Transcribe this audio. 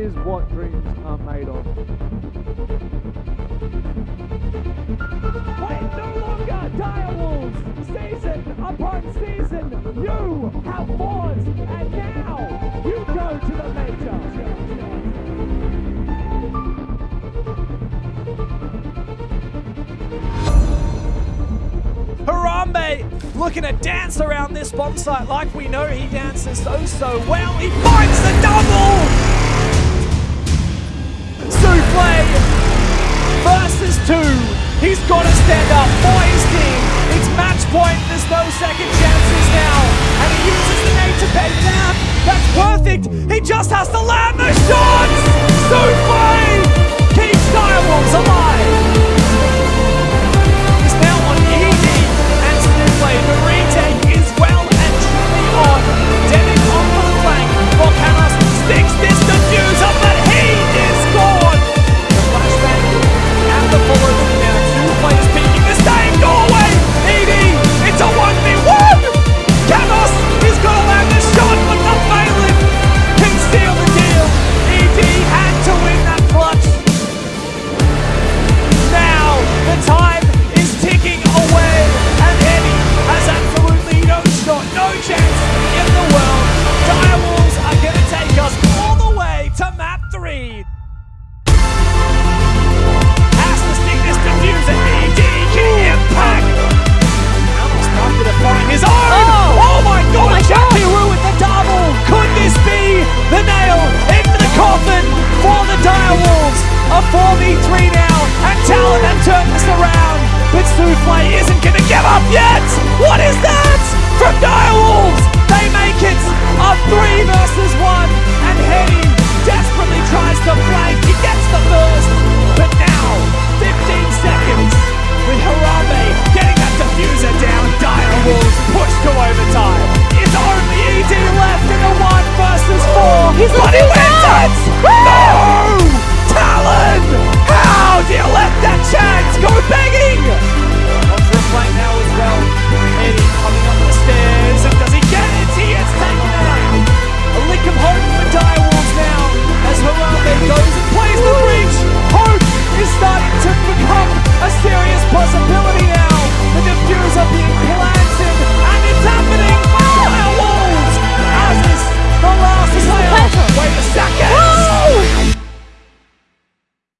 is what dreams are made of. Wait no longer, direwolves! Season upon season, you have fought, and now you go to the major. Harambe looking to dance around this bomb site like we know he dances so, so well. He finds the point. There's no second chances now. And he uses the to pay down. That's perfect. He just has to land the 4v3 now, and Talon have turned this around. But Souffle isn't going to give up yet. What is that from Direwolves? They make it a three versus one, and Hetty desperately tries to flank. He gets the first, but now 15 seconds with Harambe getting that defuser down. Direwolves push to overtime. It's only ED left in the one versus four, He's but